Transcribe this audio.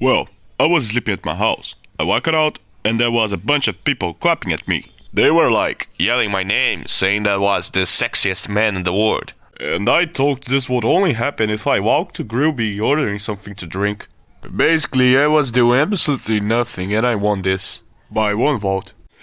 Well, I was sleeping at my house. I walked out and there was a bunch of people clapping at me. They were like, Yelling my name, saying that I was the sexiest man in the world. and I thought this would only happen if I walked to Grubby ordering something to drink. Basically, I was doing absolutely nothing and I won this. By one vote.